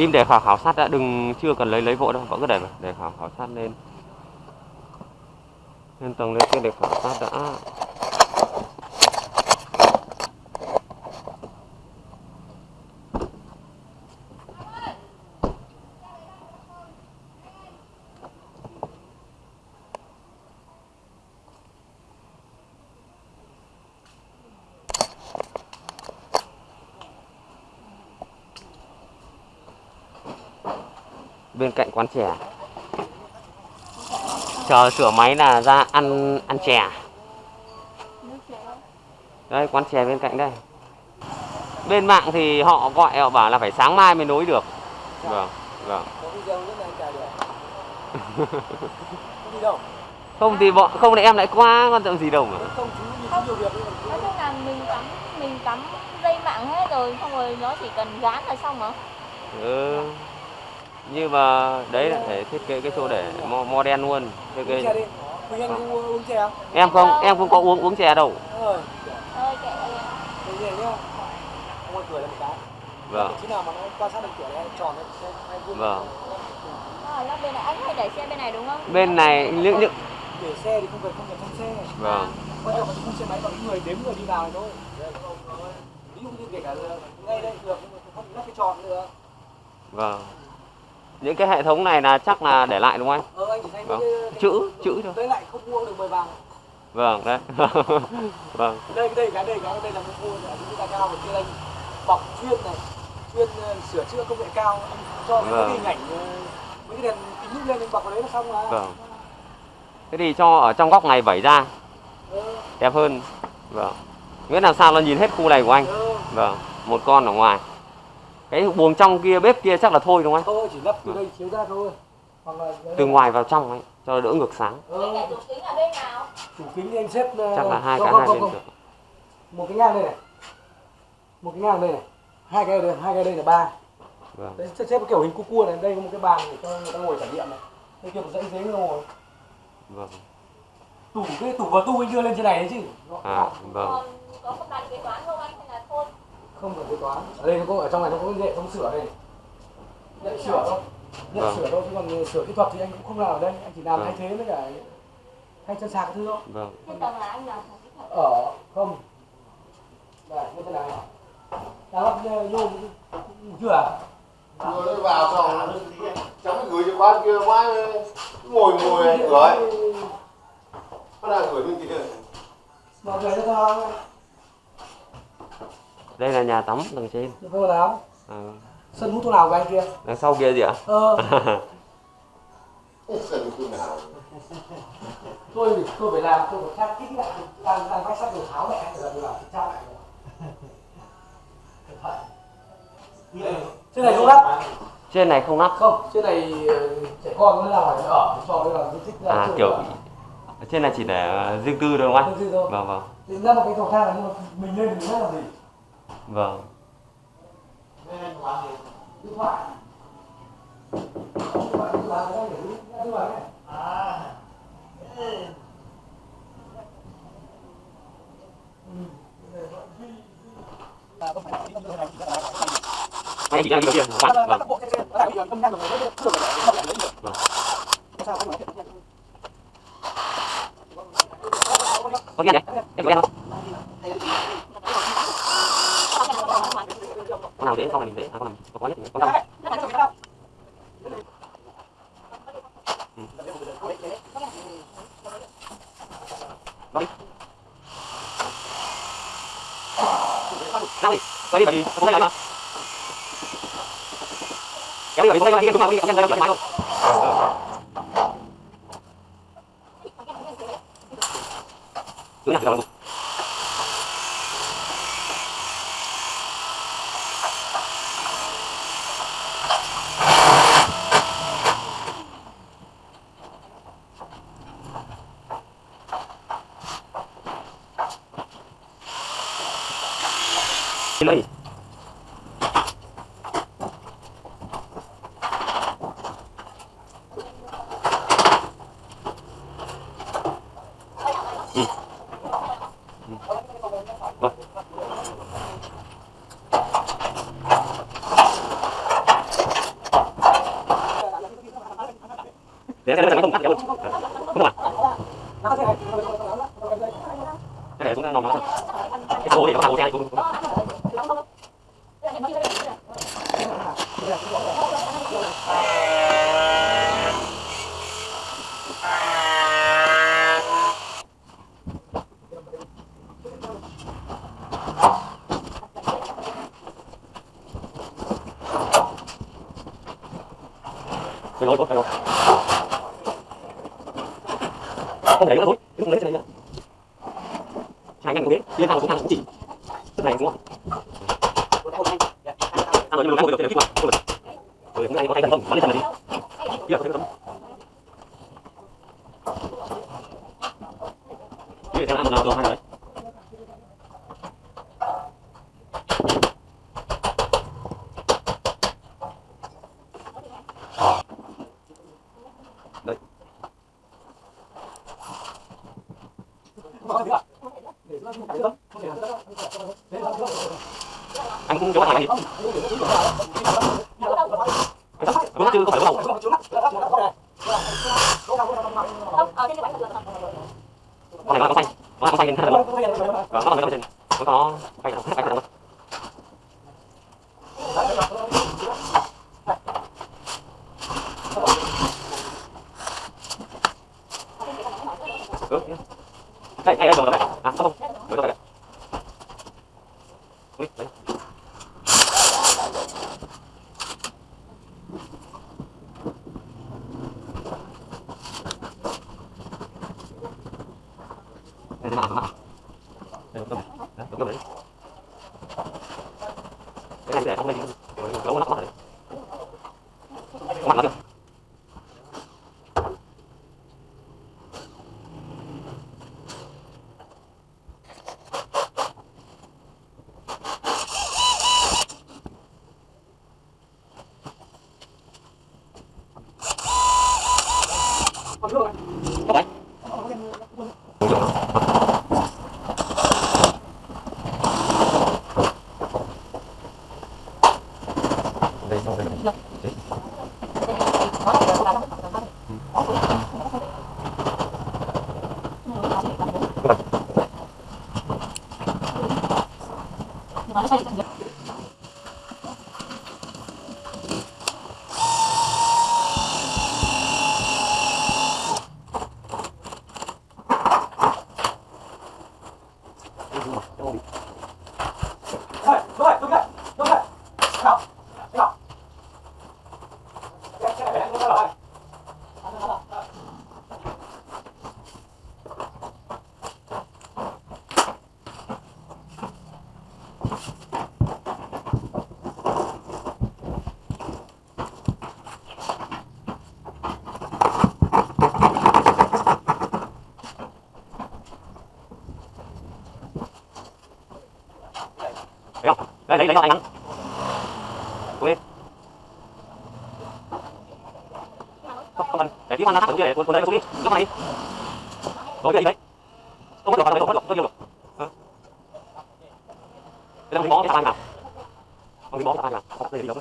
im để khảo khảo sát đã, đừng, chưa cần lấy lấy vội đâu, vẫn cứ để để khảo khảo sát lên. Lên tầng lên cái để khảo sát đã. Bên cạnh quán chè. Chờ sửa máy là ra ăn ăn chè. Đây quán chè bên cạnh đây. Bên mạng thì họ gọi họ bảo là phải sáng mai mới nối được. Vâng vâng. Không thì bọn không thì em lại qua quan trọng gì đâu mà. Không nói chung là mình cắm mình cắm dây mạng hết rồi xong rồi nó chỉ cần gán là xong mà. Ừ. nhưng mà đấy là phải thiết kế cái chỗ để mo- model luôn. Thiết kế không? em không em không có uống uống chè đâu. Vâng. Vâng. là bên này. Anh hay để xe bên này đúng không? Bên này những những Để xe thì không phải không phải trong xe. vâng. Quan trọng là khung xe máy những người đếm người đi vào này thôi. Ví dụ như kể cả ngay đây được nhưng mà không lắp cái tròn nữa. vâng những cái hệ thống này là chắc là để lại đúng không anh? Ờ anh chỉ Vâng. cái, cái chữ chữ thôi. Đây lại không mua được mười vàng. vâng đấy. Vâng. Đây cái đây cái đây cái đây là mua là chúng ta cao một kia anh. Bọc chuyên này chuyên ờ, sửa chữa công nghệ cao. Anh cho cái Vâng. hình ảnh ờ, mấy cái đèn kính lên anh bọc vào đấy là xong là vâng. Thế thì cho ở trong góc này vẩy ra. Ờ, đẹp hơn. Vâng. Miễn làm sao nó nhìn hết khu này của anh. Ờ, vâng. Một con ở ngoài cái buồng trong kia bếp kia chắc là thôi đúng không anh? Thôi chỉ lắp từ đây chiếu ra thôi. Hoặc là từ ngoài vào trong ấy cho đỡ ngược sáng. Bên ờ, cạnh tủ kính ở bên nào? Chủ kính thì anh xếp ờ, chắc là hai cái bên không. được. Một cái ngang đây này. Một cái ngang đây này. Hai cái ở đây hai cái đây là ba. Vâng. Đấy xếp xếp kiểu hình cua cua này. Đây có một cái bàn để cho người ta ngồi trải nghiệm này. Đây một dãy ghế ngồi. Vâng. Tủ cái tủ vào tu anh đưa lên trên này đấy chứ. À vâng. Còn có không đặt kế toán không anh hay là thôi không cần kế toán. Ở đây nó có ở trong này nó có cái hệ thống sửa đây nhận sửa thôi. Nhận Vâng. sửa thôi chứ còn sửa kỹ thuật thì anh cũng không làm ở đây. Anh chỉ làm Vâng. thay thế với cả thay chân sạc cái thứ thôi. Vâng. Trên tầng là anh làm ở không. Đây như thế này đã lắp ờ, vô chưa à? Vừa nó vào xong cháu mới gửi cho quán kia quá ngồi ngồi ấy nó đang gửi bên kia mọi người nó đây là nhà tắm tầng trên. Không nào? À, sân hút chỗ nào của anh kia? Đằng sau kia gì ạ? Ờ. Sân khu nào? Tôi thì tôi phải làm tôi phải chắc kỹ lại đang đang vách sắt rồi tháo lại anh phải làm được làm trao lại. Trên này không lắp? Trên này không nắp không trên này ờ, trẻ con nó ngoài nó ở cho nên là thích ra à kiểu ở. ở trên này chỉ để ờ, riêng tư thôi đúng không Riêng anh tư thôi. vâng vâng. Thì ra một cái cầu thang này nhưng mà mình lên mình biết làm gì vâng. Điện thoại điện thoại là cái để điện thoại này anh chỉ đang đi vâng. Có nghe đấy em có nghe không? Con nào để con này mình để à, con nào. Có nhất thì con nào đó đi. Nào đi tới đi bởi vì không thấy lại mà kéo đi bởi vì không thấy lại kia đúng nào đi không nhân ra máy không cứ nào để xuống nòng nó thôi cái thằng bố để nó thằng bố xe này. cũng 九万块你放 cái này để không lên cấu nó nó rồi không mặt nó được chỉ mang ra thẳng về quần đấy xuống đi lúc này nói cái gì đấy? Không có được không có được tôi nhiều được cái này mình bỏ cái tay nào? Mình bỏ cái tay nào?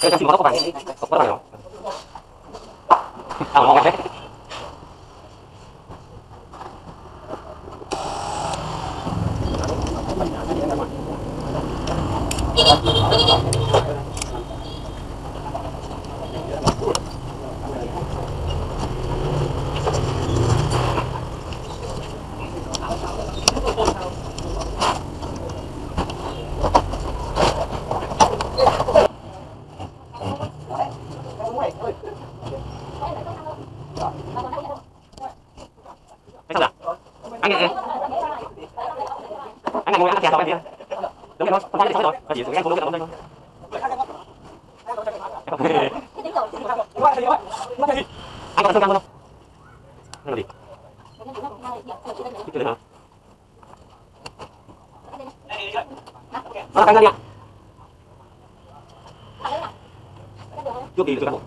Em cho xin báo các bạn, có bạn nhỏ. Anh có sơn căng không làm gì cái hả nó là căng ra đi ạ trước đi từ căng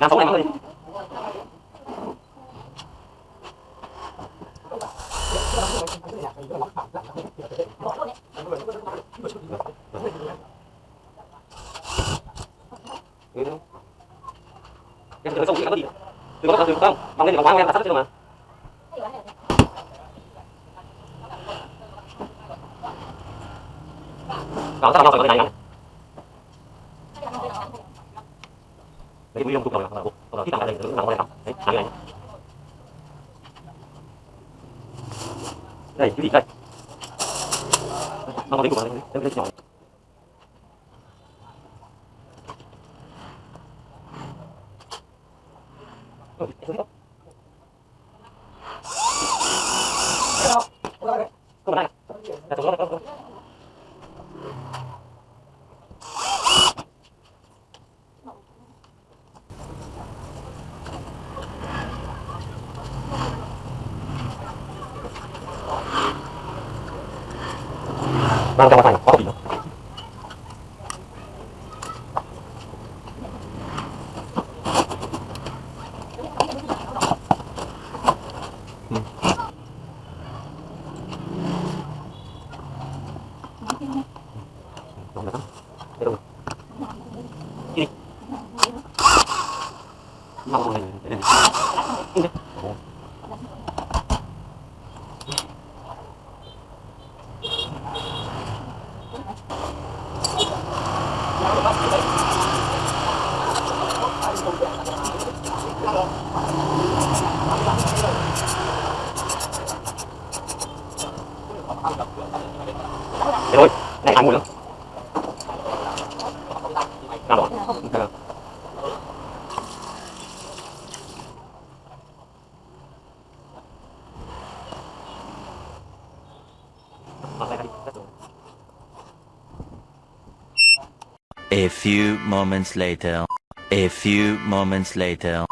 làm sống này mọi người Ừ, đúng. em chờ xong chị làm gì đừng có đừng không bằng lên thì bằng em là sắp chưa mà còn sao nào phải cái này này đấy mới 用 tục rồi là buộc rồi khi tặng đây không đấy làm cái này đây cái gì đây nó có đấy của đây đây nhỏ Ừ, không này là tụi nó có Vâng, trong mặt có gì đâu. Ừ. Đúng rồi đó. Few moments later. A few moments later.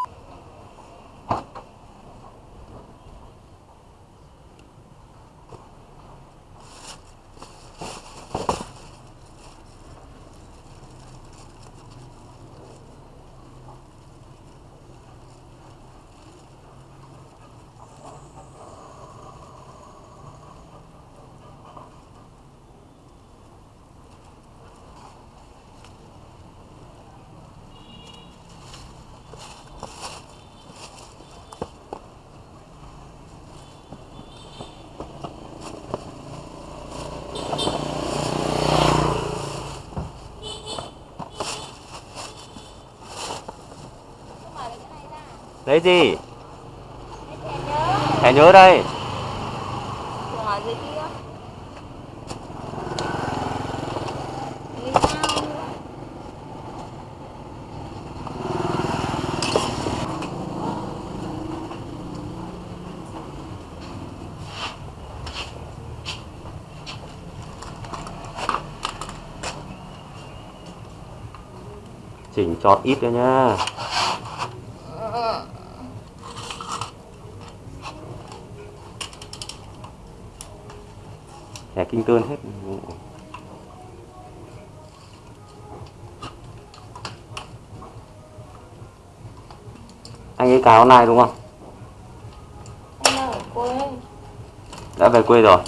Lấy gì? thẻ nhớ đây. Chỉnh chọt ít nữa nha. Kinh tơn hết. Anh ấy cào này đúng không? Đang ở quê Đã về quê rồi.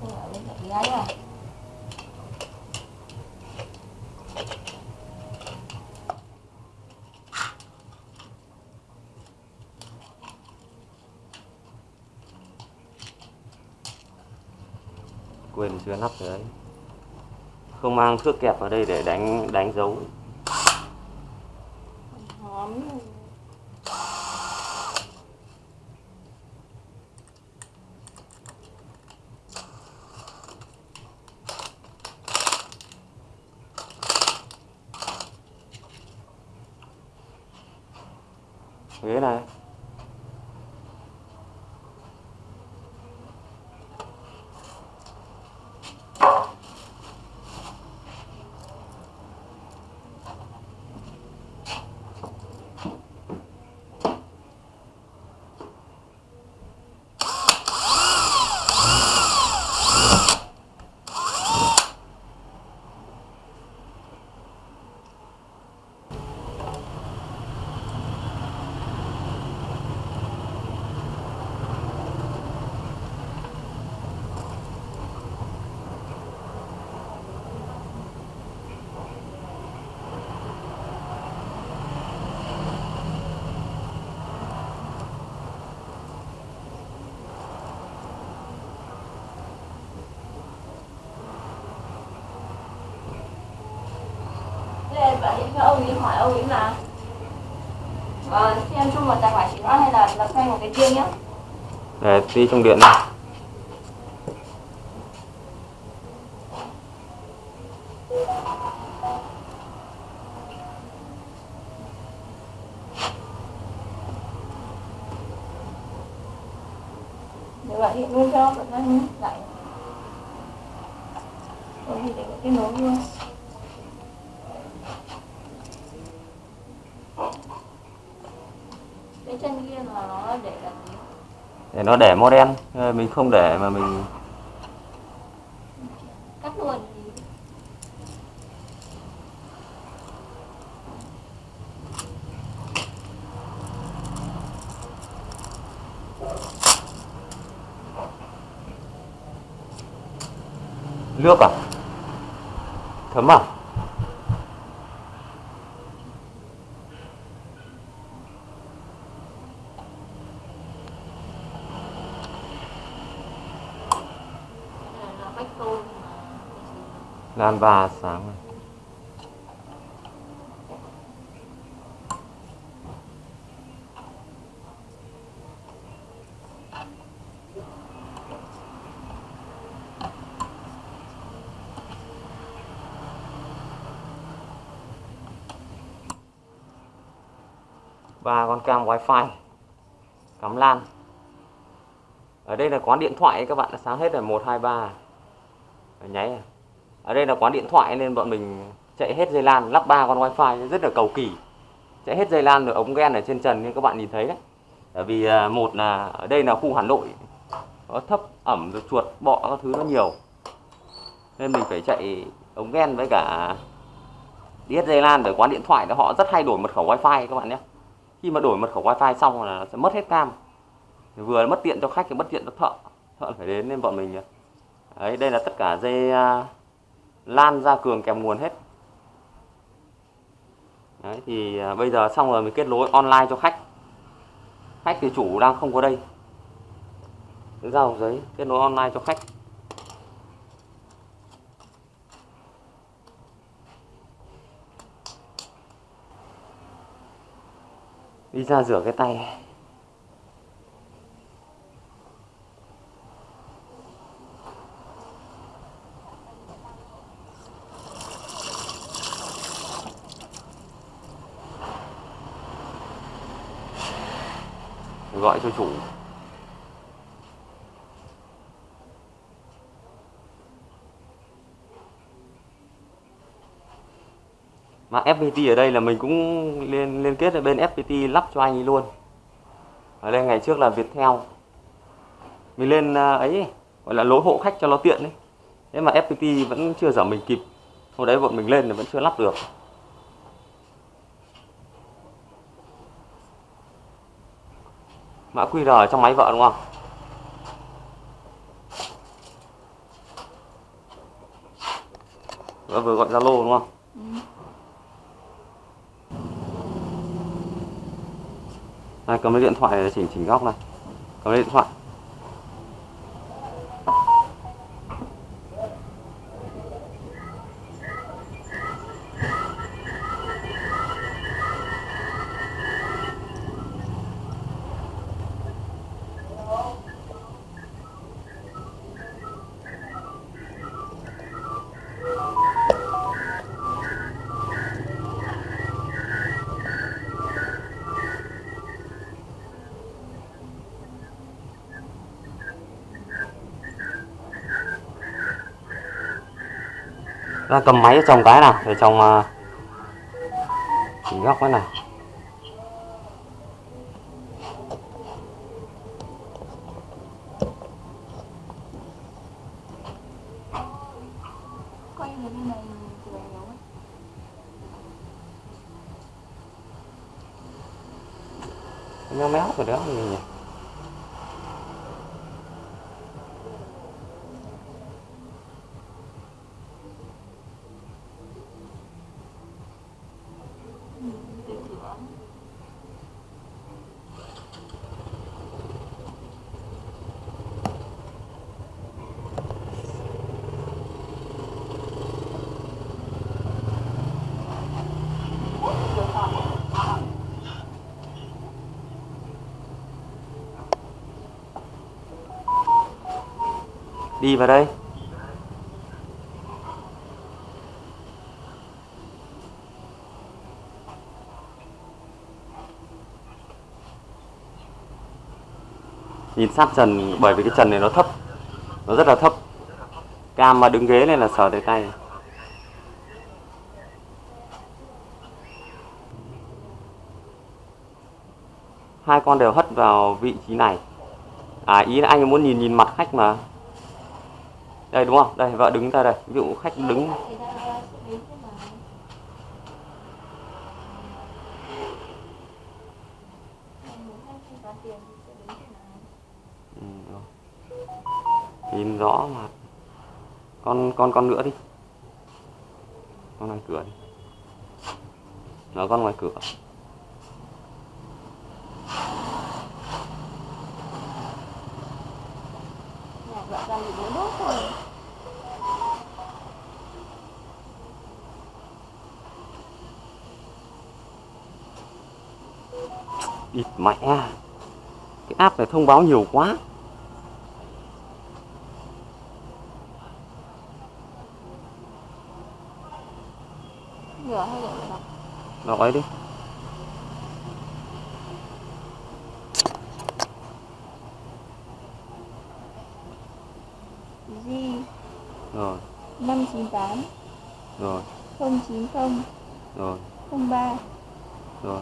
Không cái ấy à Quên chưa nắp rồi đấy. Không mang thước kẹp vào đây để đánh đánh dấu. ghế này Thế em bảo điện cho ông ấy hỏi ông ấy là Ờ, xem chung một tài khoản chỉ nói hay là lập sang một cái riêng nhá? Để đi trong điện này Để bảo điện luôn cho bọn nó lại. Có gì để cái nối luôn Cái chân kia là nó để làm gì? để nó để model Ờ, mình không để mà mình Cắt luôn. Nước à thấm à Đây là bách tôn mà lan ba sáng này. ba con cam wifi, cắm lan. Ở đây là quán điện thoại các bạn, sáng hết là một, hai, ba. Nháy à ở đây là quán điện thoại nên bọn mình chạy hết dây lan, lắp ba con wifi, rất là cầu kỳ. Chạy hết dây lan rồi ống gen ở trên trần như các bạn nhìn thấy đấy. Bởi vì à, một là ở đây là khu Hà Nội nó thấp, ẩm rồi chuột, bọ các thứ nó nhiều. Nên mình phải chạy ống gen với cả đi hết dây lan để quán điện thoại đó, họ rất hay đổi mật khẩu wifi các bạn nhé. Khi mà đổi mật khẩu wifi xong là nó sẽ mất hết cam. Vừa mất tiện cho khách thì mất tiện cho thợ thợ phải đến nên bọn mình đấy, đây là tất cả dây à, lan ra cường kèm nguồn hết. Đấy, thì à, bây giờ xong rồi mình kết nối online cho khách. Khách thì chủ đang không có đây. Cứ giao giấy, kết nối online cho khách. Đi ra rửa cái tay. Thoại cho chủ. Mà FPT ở đây là mình cũng liên liên kết ở bên FPT lắp cho anh ấy luôn. Ở đây ngày trước là Viettel. Mình lên à, ấy, gọi là lối hộ khách cho nó tiện đấy thế mà FPT vẫn chưa dở mình kịp. Hôm đấy bọn mình lên thì vẫn chưa lắp được. Mã QR trong máy vợ đúng không? Vợ vừa gọi Zalo đúng không? Đây, cầm lấy điện thoại để chỉnh chỉnh góc này. Cầm lấy điện thoại ra cầm máy trồng cái nào để trồng uh, ờ, góc cái này quay về bên này thì là nhiều ấy. méo méo rồi đó gì nhỉ Từ thửa đi vào đây. Nhìn sát trần, bởi vì cái trần này nó thấp. Nó rất là thấp. Cam mà đứng ghế này là sờ tới tay hai con đều hất vào vị trí này. À ý là anh muốn nhìn nhìn mặt khách mà đây, đúng không? Đây, vợ đứng ra đây. Ví dụ khách đứng. Ừ, nhìn rõ mà. Con con con nữa đi. Con ngoài cửa đi. Nó con ngoài cửa Nhà vợ ra mình muốn đốt thôi ịt mẹ. Cái app này thông báo nhiều quá. Ngửa hay đọc? nói đi. G rồi. 598 rồi. 090 rồi. 03 rồi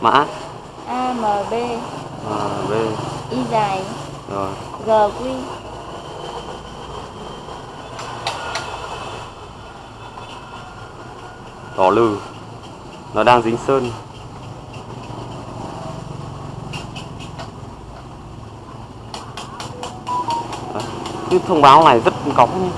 mã? AMB à, b. Y dài. Rồi. GQ đỏ lừ. Nó đang dính sơn. Đấy. cái thông báo này rất cóng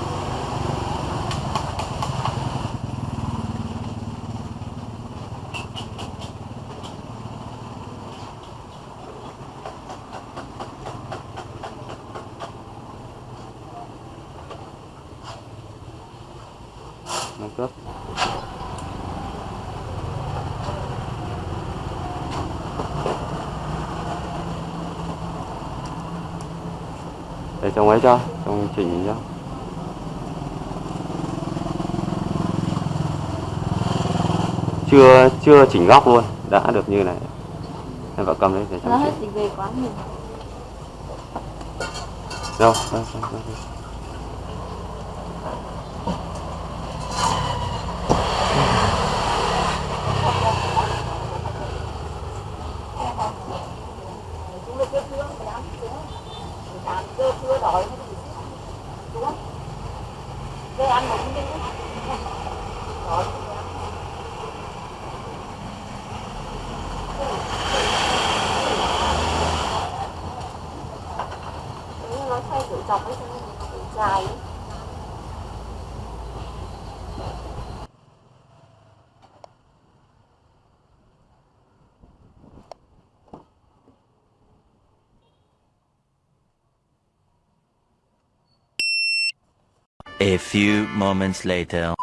để chồng ấy cho chồng chỉnh cho. Chưa chưa chỉnh góc luôn đã được như này. Em vợ cầm lên để hết chỉnh quá nhiều đâu đâu, đâu, đâu, đâu. nó xoay kiểu dọc ấy cho nên nó bị dài ấy. A few moments later.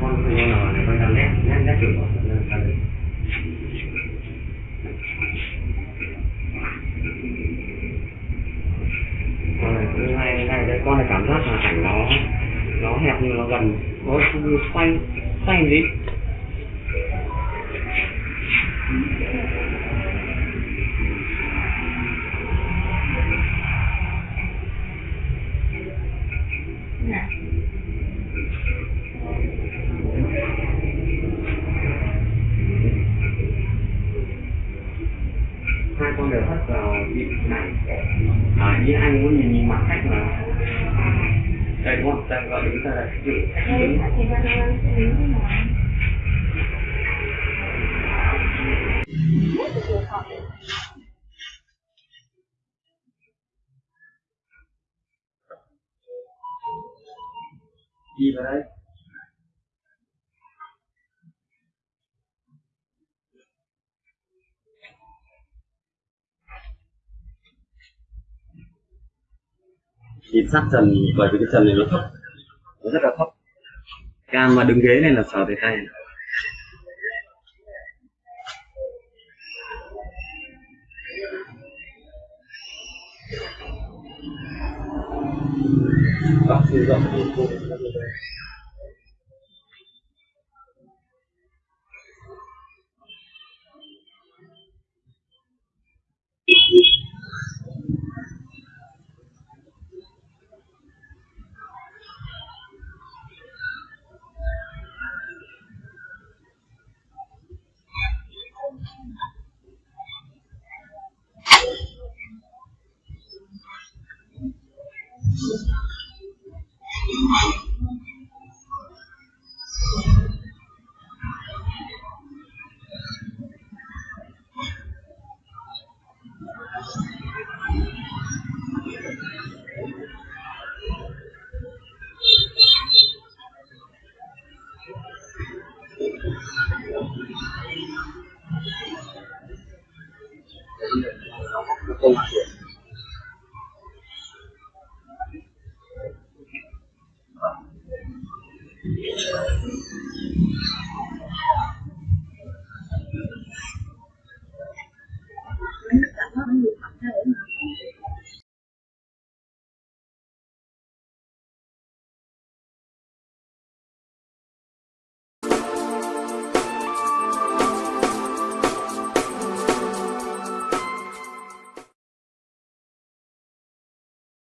con phải nghe nói này con làm nét nét nét trường của nó là được con này cứ hay hay đây con này cảm giác là ảnh nó nó hẹp nhưng nó gần nó xoay xoay gì với anh có nhìn nhìn mặt khách mà. Đây đúng không? Đang có đứng ra đây. Đứng đứng đi vào đây. Nhìn sát trần bởi vì cái trần này nó thấp. Nó rất là thấp. Cam mà đứng ghế này là sờ thấy tay này